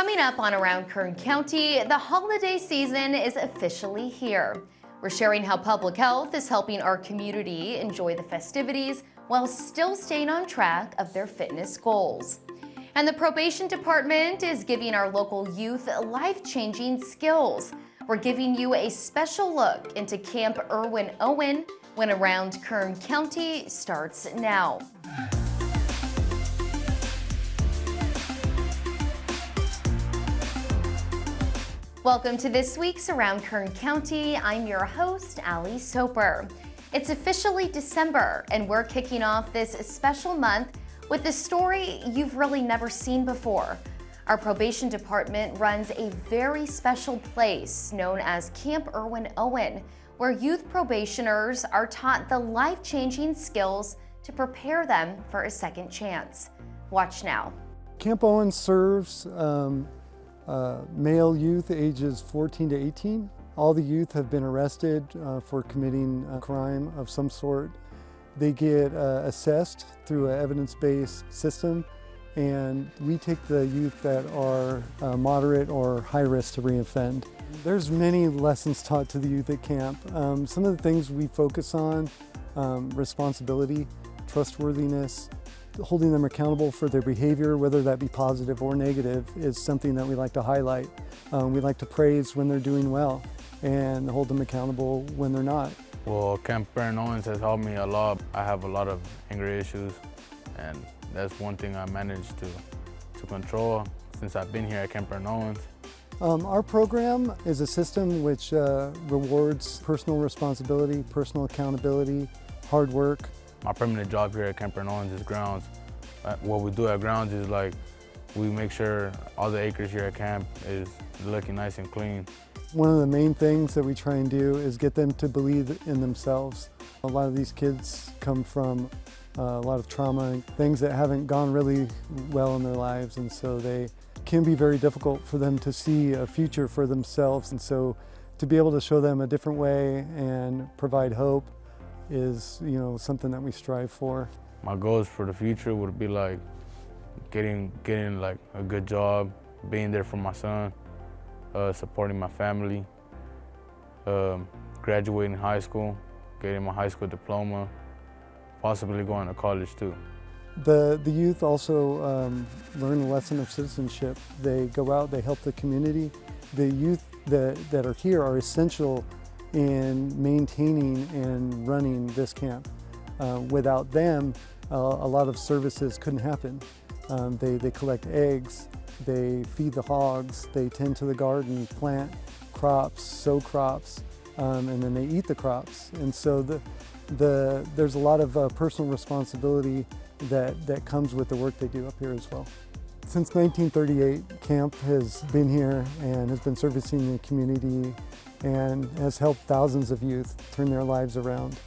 Coming up on Around Kern County, the holiday season is officially here. We're sharing how public health is helping our community enjoy the festivities while still staying on track of their fitness goals. And the probation department is giving our local youth life-changing skills. We're giving you a special look into Camp Erwin Owen when Around Kern County starts now. Welcome to this week's Around Kern County. I'm your host, Ali Soper. It's officially December, and we're kicking off this special month with a story you've really never seen before. Our probation department runs a very special place known as Camp Erwin Owen, where youth probationers are taught the life-changing skills to prepare them for a second chance. Watch now. Camp Owen serves um, uh, male youth ages 14 to 18. All the youth have been arrested uh, for committing a crime of some sort. They get uh, assessed through an evidence-based system and we take the youth that are uh, moderate or high risk to reoffend. There's many lessons taught to the youth at camp. Um, some of the things we focus on, um, responsibility, trustworthiness, holding them accountable for their behavior, whether that be positive or negative, is something that we like to highlight. Um, we like to praise when they're doing well and hold them accountable when they're not. Well, Camp Erwin Owens has helped me a lot. I have a lot of anger issues and that's one thing I managed to, to control since I've been here at Camp Erwin Owens. Um, our program is a system which uh, rewards personal responsibility, personal accountability, hard work, my permanent job here at Camp Erwin Owens is grounds. Uh, what we do at grounds is like, we make sure all the acres here at camp is looking nice and clean. One of the main things that we try and do is get them to believe in themselves. A lot of these kids come from uh, a lot of trauma, things that haven't gone really well in their lives, and so they can be very difficult for them to see a future for themselves. And so to be able to show them a different way and provide hope is, you know, something that we strive for. My goals for the future would be like getting, getting like a good job, being there for my son, uh, supporting my family, um, graduating high school, getting my high school diploma, possibly going to college too. The, the youth also um, learn the lesson of citizenship. They go out, they help the community. The youth that, that are here are essential in maintaining and running this camp. Uh, without them, uh, a lot of services couldn't happen. Um, they, they collect eggs, they feed the hogs, they tend to the garden, plant crops, sow crops, um, and then they eat the crops. And so the, the, there's a lot of uh, personal responsibility that, that comes with the work they do up here as well. Since 1938, camp has been here and has been servicing the community and has helped thousands of youth turn their lives around.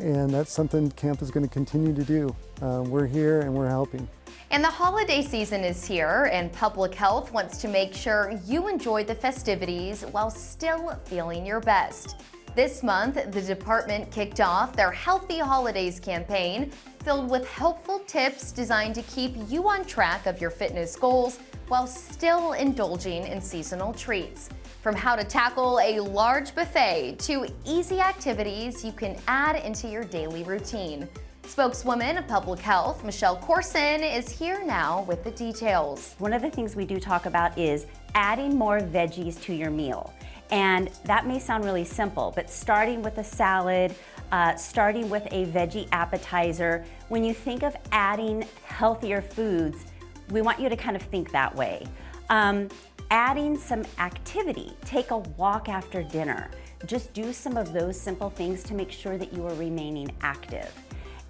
And that's something camp is going to continue to do. Uh, we're here and we're helping. And the holiday season is here and Public Health wants to make sure you enjoy the festivities while still feeling your best. This month, the department kicked off their Healthy Holidays campaign filled with helpful tips designed to keep you on track of your fitness goals while still indulging in seasonal treats. From how to tackle a large buffet to easy activities you can add into your daily routine. Spokeswoman of Public Health, Michelle Corson, is here now with the details. One of the things we do talk about is adding more veggies to your meal. And that may sound really simple, but starting with a salad, uh, starting with a veggie appetizer, when you think of adding healthier foods, we want you to kind of think that way. Um, adding some activity, take a walk after dinner. Just do some of those simple things to make sure that you are remaining active.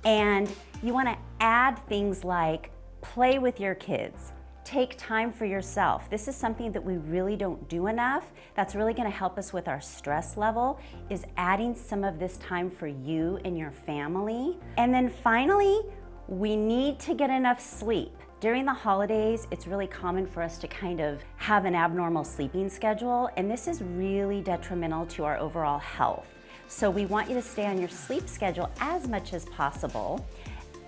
And you wanna add things like play with your kids, take time for yourself. This is something that we really don't do enough. That's really gonna help us with our stress level, is adding some of this time for you and your family. And then finally, we need to get enough sleep. During the holidays, it's really common for us to kind of have an abnormal sleeping schedule, and this is really detrimental to our overall health. So we want you to stay on your sleep schedule as much as possible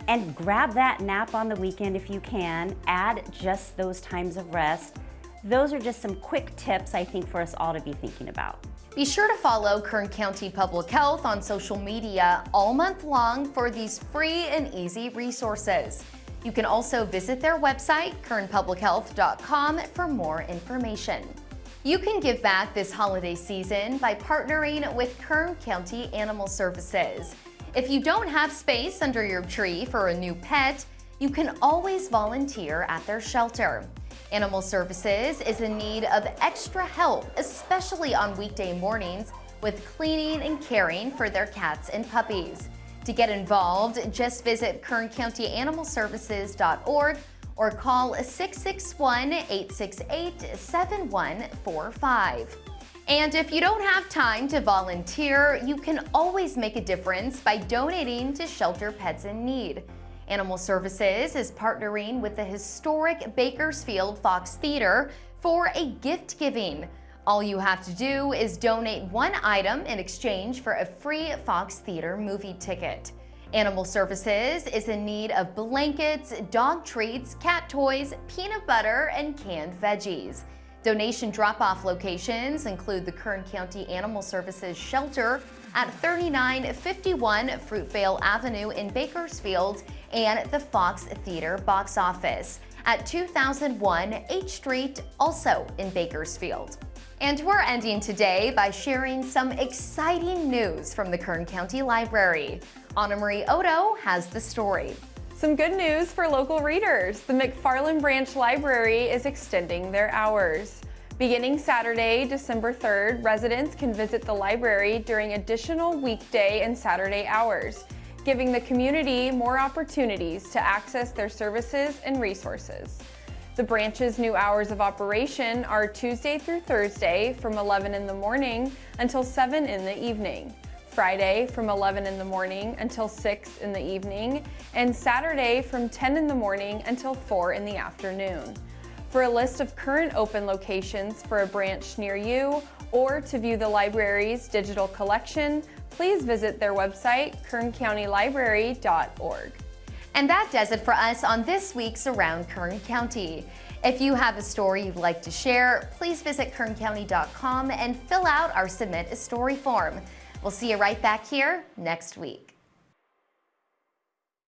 and grab that nap on the weekend if you can, add just those times of rest. those are just some quick tips I think for us all to be thinking about. Be sure to follow Kern County Public Health on social media all month long for these free and easy resources. You can also visit their website, kernpublichealth.com, for more information. You can give back this holiday season by partnering with Kern County Animal Services. If you don't have space under your tree for a new pet, you can always volunteer at their shelter. Animal Services is in need of extra help, especially on weekday mornings, with cleaning and caring for their cats and puppies. To get involved, just visit kerncountyanimalservices.org or call 661-868-7145. And if you don't have time to volunteer, you can always make a difference by donating to Shelter Pets in Need. Animal Services is partnering with the historic Bakersfield Fox Theater for a gift giving. All you have to do is donate one item in exchange for a free Fox Theater movie ticket. Animal Services is in need of blankets, dog treats, cat toys, peanut butter, and canned veggies. Donation drop-off locations include the Kern County Animal Services Shelter at 3951 Fruitvale Avenue in Bakersfield and the Fox Theater box office at 2001 H Street, also in Bakersfield. And we're ending today by sharing some exciting news from the Kern County Library. Anna Marie Odo has the story. Some good news for local readers. The McFarland Branch Library is extending their hours. Beginning Saturday, December 3rd, residents can visit the library during additional weekday and Saturday hours giving the community more opportunities to access their services and resources. The branch's new hours of operation are Tuesday through Thursday from 11 in the morning until 7 in the evening, Friday from 11 in the morning until 6 in the evening, and Saturday from 10 in the morning until 4 in the afternoon. For a list of current open locations for a branch near you or to view the library's digital collection, please visit their website, kerncountylibrary.org. And that does it for us on this week's Around Kern County. If you have a story you'd like to share, please visit kerncounty.com and fill out our Submit a Story form. We'll see you right back here next week.